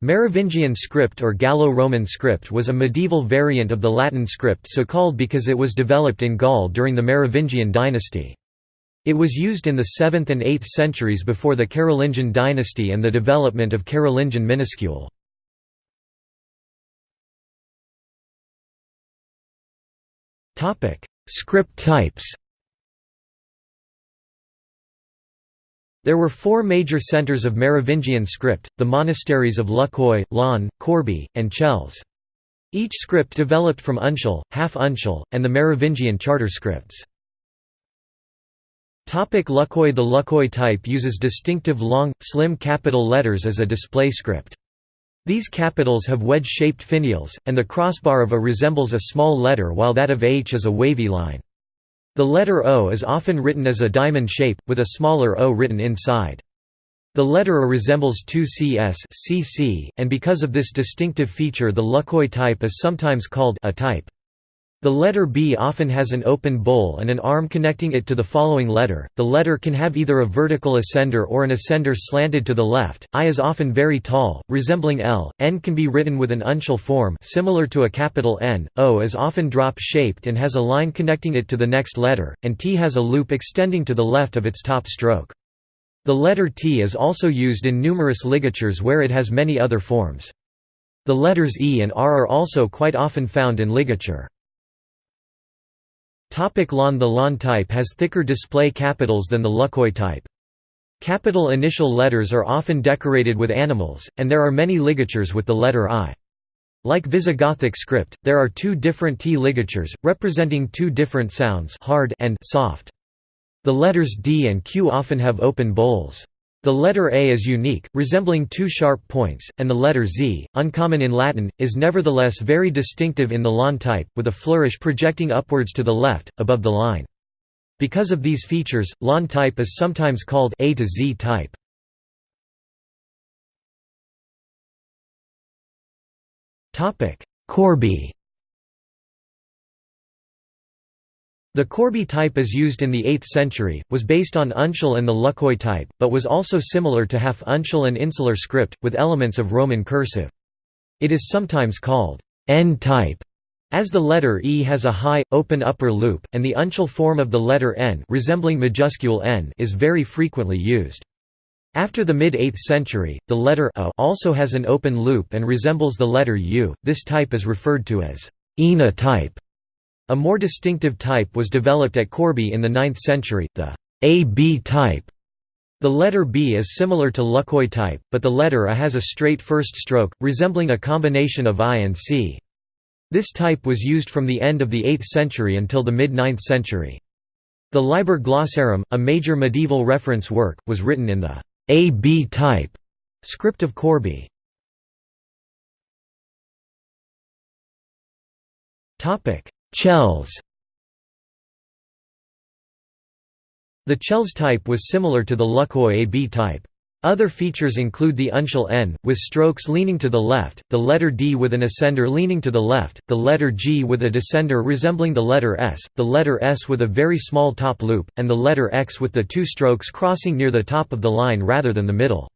Merovingian script or Gallo-Roman script was a medieval variant of the Latin script so called because it was developed in Gaul during the Merovingian dynasty. It was used in the 7th and 8th centuries before the Carolingian dynasty and the development of Carolingian minuscule. Script types There were four major centres of Merovingian script, the monasteries of Luxeuil, Laon, Corbie, and Chelles. Each script developed from uncial, half uncial, and the Merovingian charter scripts. Luxeuil The Luxeuil type uses distinctive long, slim capital letters as a display script. These capitals have wedge-shaped finials, and the crossbar of A resembles a small letter while that of H is a wavy line. The letter O is often written as a diamond shape, with a smaller O written inside. The letter A resembles two CS CC, and because of this distinctive feature the Luxeuil type is sometimes called a type. The letter B often has an open bowl and an arm connecting it to the following letter. The letter can have either a vertical ascender or an ascender slanted to the left. I is often very tall, resembling L. N can be written with an uncial form similar to a capital N. O is often drop-shaped and has a line connecting it to the next letter, and T has a loop extending to the left of its top stroke. The letter T is also used in numerous ligatures where it has many other forms. The letters E and R are also quite often found in ligature. Topic Laon The Laon type has thicker display capitals than the Luxeuil type. Capital initial letters are often decorated with animals, and there are many ligatures with the letter I. Like Visigothic script, there are two different T ligatures, representing two different sounds hard and soft. The letters D and Q often have open bowls. The letter A is unique, resembling two sharp points, and the letter Z, uncommon in Latin, is nevertheless very distinctive in the Laon type, with a flourish projecting upwards to the left, above the line. Because of these features, Laon type is sometimes called A to Z type. Corbie The Corbie type as used in the 8th century, was based on uncial and the Luxeuil type, but was also similar to half uncial and insular script, with elements of Roman cursive. It is sometimes called N type, as the letter E has a high, open upper loop, and the uncial form of the letter N resembling majuscule N is very frequently used. After the mid-8th century, the letter A also has an open loop and resembles the letter U. This type is referred to as ENA type. A more distinctive type was developed at Corbie in the 9th century, the AB type. The letter B is similar to Luxeuil type, but the letter A has a straight first stroke, resembling a combination of I and C. This type was used from the end of the 8th century until the mid-9th century. The Liber Glossarum, a major medieval reference work, was written in the AB type script of Corbie. Chelles The Chelles type was similar to the Luxeuil AB type. Other features include the uncial n, with strokes leaning to the left, the letter d with an ascender leaning to the left, the letter g with a descender resembling the letter s, the letter s with a very small top loop, and the letter x with the two strokes crossing near the top of the line rather than the middle.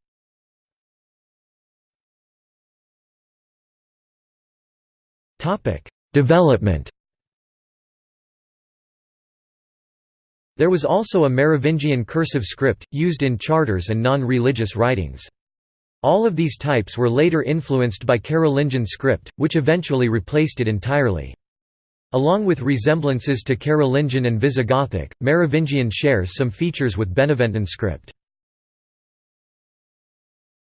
Development There was also a Merovingian cursive script, used in charters and non-religious writings. All of these types were later influenced by Carolingian script, which eventually replaced it entirely. Along with resemblances to Carolingian and Visigothic, Merovingian shares some features with Beneventan script.